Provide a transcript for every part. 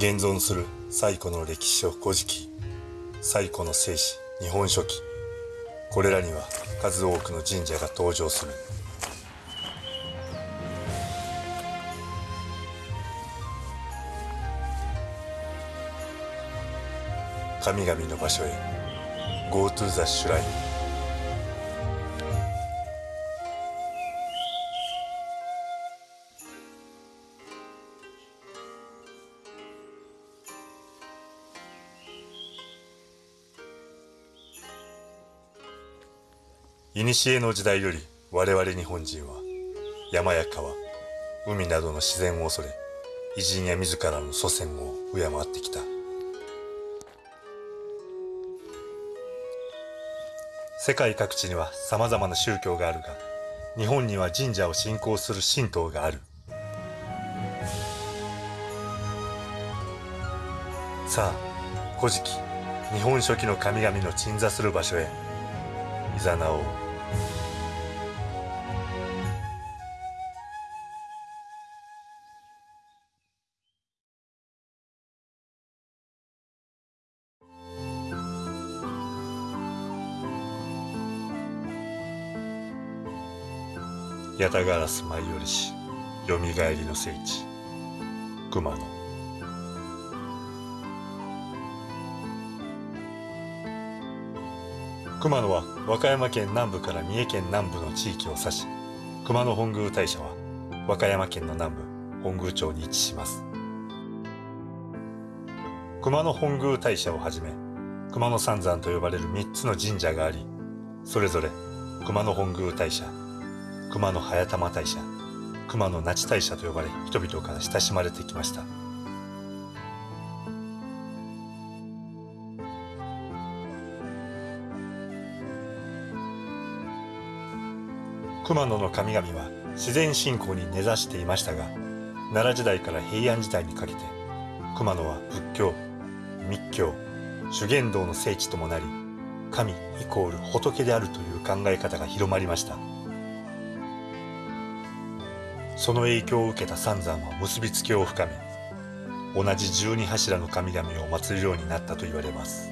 現存する最古の歴史書古事記最古の聖史日本書紀これらには数多くの神社が登場する。神々の場所へ Go to the shrine 古の時代より我々日本人は山や川海などの自然を恐れ偉人や自らの祖先を敬ってきた。世界各地には様々な宗教があるが日本には神社を信仰する神道がある。さあ古事記日本書紀の神々の鎮座する場所へ。いざなおう。八田ガラス舞い降りしよみがえりの聖地熊野。熊野は和歌山県南部から三重県南部の地域を指し熊野本宮大社は和歌山県の南部本宮町に位置します。熊野本宮大社をはじめ熊野三山と呼ばれる3つの神社がありそれぞれ熊野本宮大社熊野早玉大社熊野那智大社と呼ばれ人々から親しまれてきました。熊野の神々は自然信仰に根ざしていましたが奈良時代から平安時代にかけて熊野は仏教密教修験道の聖地ともなり神イコール仏であるという考え方が広まりました。その影響を受けた三山は結びつきを深め同じ十二柱の神々を祀るようになったと言われます。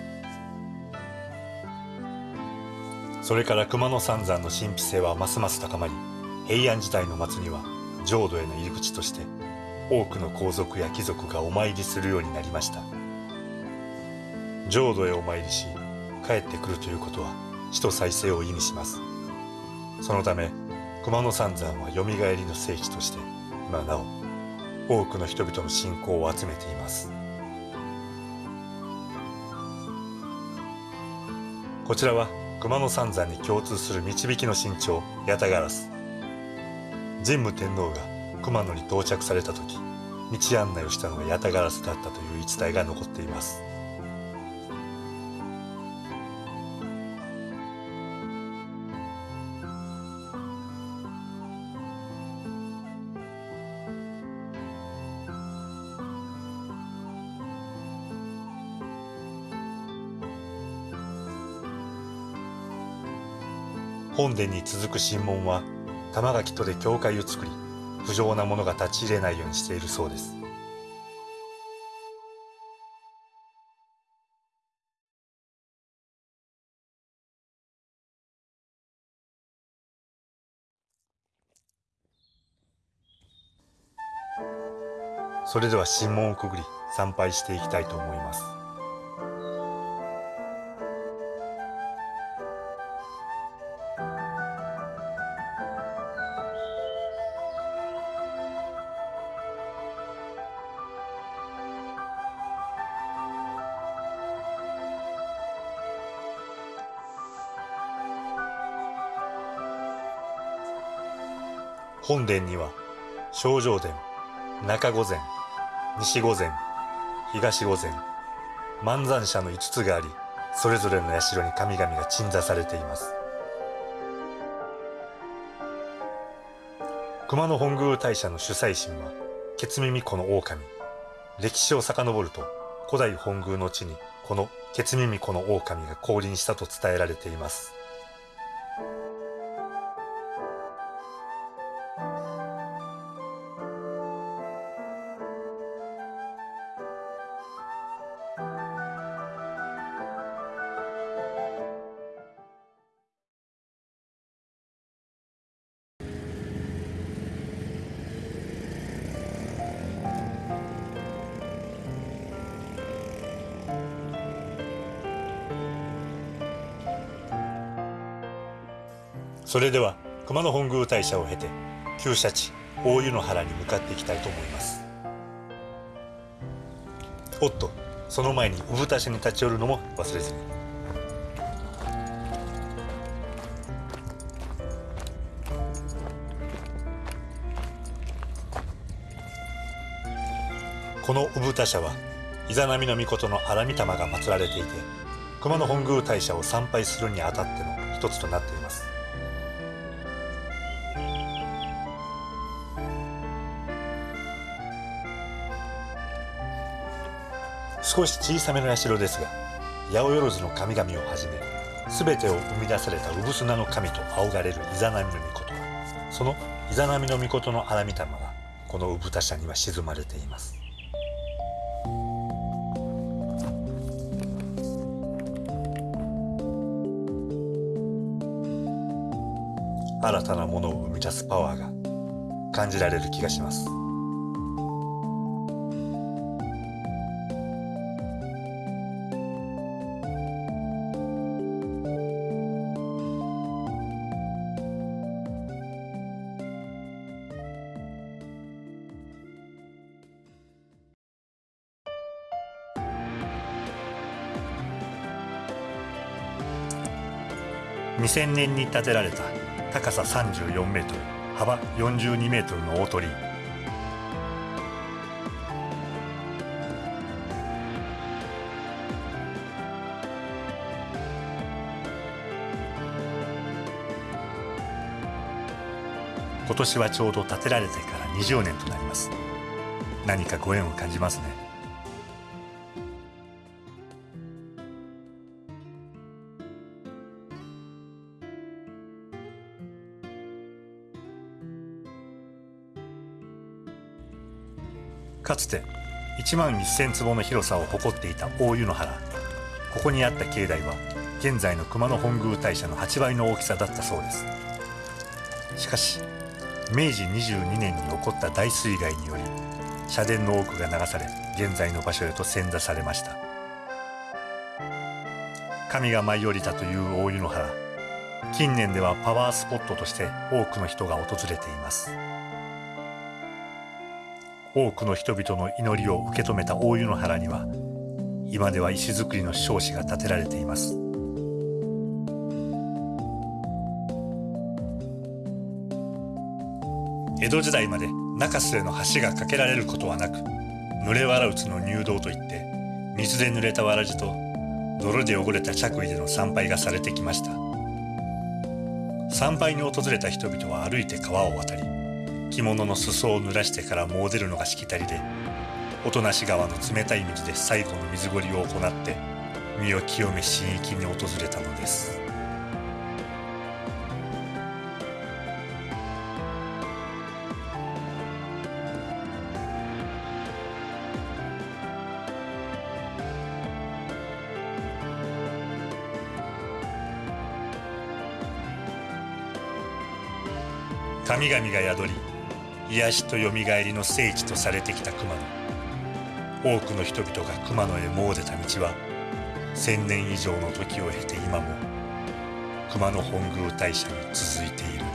それから熊野三山の神秘性はますます高まり平安時代の末には浄土への入り口として多くの皇族や貴族がお参りするようになりました。浄土へお参りし帰ってくるということは死と再生を意味します。そのため熊野三山はよみがえりの聖地として今なお多くの人々の信仰を集めています。こちらは熊野三山に共通する導きの身長八田ガラス神武天皇が熊野に到着された時道案内をしたのが八田ガラスだったという一体が残っています。本殿に続く神門は玉垣とで教会を作り不浄なものが立ち入れないようにしているそうです。それでは神門をくぐり参拝していきたいと思います。本殿には正常殿中御前西御前東御前万山社の5つがありそれぞれの社に神々が鎮座されています。熊野本宮大社の主催神はケツ耳子の狼。歴史を遡ると古代本宮の地にこのケツ耳子の狼が降臨したと伝えられています。それでは熊野本宮大社を経て旧社地大湯の原に向かっていきたいと思います。おっとその前に産田市に立ち寄るのも忘れずに。この産田社はイザナミの御事の荒御霊が祀られていて熊野本宮大社を参拝するにあたっての一つとなっています。少し小さめの社ですが八百万の神々をはじめ全てを生み出された産砂の神と仰がれるイザナミの御事そのイザナミの御事の荒御霊がこの産田社には沈まれています新たなものを生み出すパワーが感じられる気がします。2000年に建てられた高さ34メートル幅42メートルの大鳥居。今年はちょうど建てられてから20年となります。何かご縁を感じますね。かつて1万1000坪の広さを誇っていた大湯の原。ここにあった境内は現在の熊野本宮大社の8倍の大きさだったそうです。しかし明治22年に起こった大水害により社殿の多くが流され現在の場所へと遷座されました。神が舞い降りたという大湯の原。近年ではパワースポットとして多くの人が訪れています。多くの人々の祈りを受け止めた大湯の原には今では石造りの彰子が建てられています。江戸時代まで中州への橋が架けられることはなく濡れわらうつの入道といって水で濡れたわらじと泥で汚れた着衣での参拝がされてきました。参拝に訪れた人々は歩いて川を渡り着物の裾を濡らしてからもう出るのがしきたりで音無川の冷たい水で最後の水ごりを行って身を清め神域に訪れたのです。神々が宿り癒しとよみがえりの聖地とされてきた熊野。多くの人々が熊野へ詣でた道は千年以上の時を経て今も熊野本宮大社に続いている。